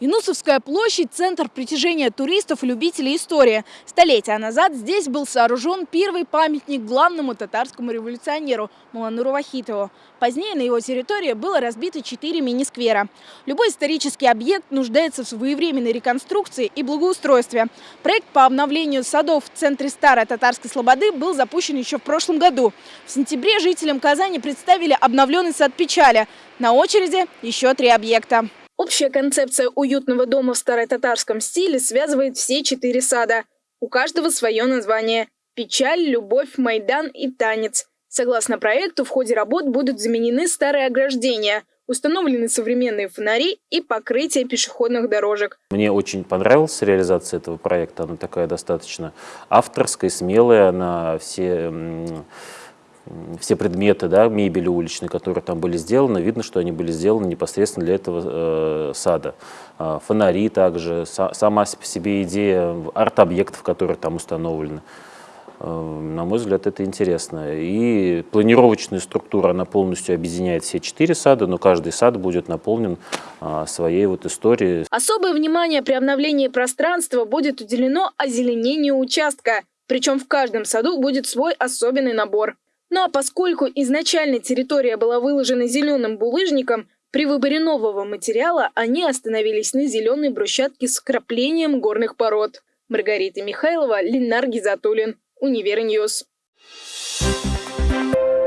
Инусовская площадь – центр притяжения туристов и любителей истории. Столетия назад здесь был сооружен первый памятник главному татарскому революционеру Малануру Вахитову. Позднее на его территории было разбито четыре мини-сквера. Любой исторический объект нуждается в своевременной реконструкции и благоустройстве. Проект по обновлению садов в центре старой татарской слободы был запущен еще в прошлом году. В сентябре жителям Казани представили обновленный сад печали. На очереди еще три объекта. Общая концепция уютного дома в старотатарском стиле связывает все четыре сада. У каждого свое название – печаль, любовь, майдан и танец. Согласно проекту, в ходе работ будут заменены старые ограждения, установлены современные фонари и покрытие пешеходных дорожек. Мне очень понравилась реализация этого проекта. Она такая достаточно авторская, смелая, она все все предметы, да, мебели уличной, которые там были сделаны, видно, что они были сделаны непосредственно для этого э, сада. Э, фонари также, са, сама по себе идея арт-объектов, которые там установлены. Э, на мой взгляд, это интересно. И планировочная структура, она полностью объединяет все четыре сада, но каждый сад будет наполнен э, своей вот историей. Особое внимание при обновлении пространства будет уделено озеленению участка. Причем в каждом саду будет свой особенный набор. Ну а поскольку изначально территория была выложена зеленым булыжником, при выборе нового материала они остановились на зеленой брусчатке с вкраплением горных пород. Маргарита Михайлова, Ленар Гизатуллин, Универ News. Thank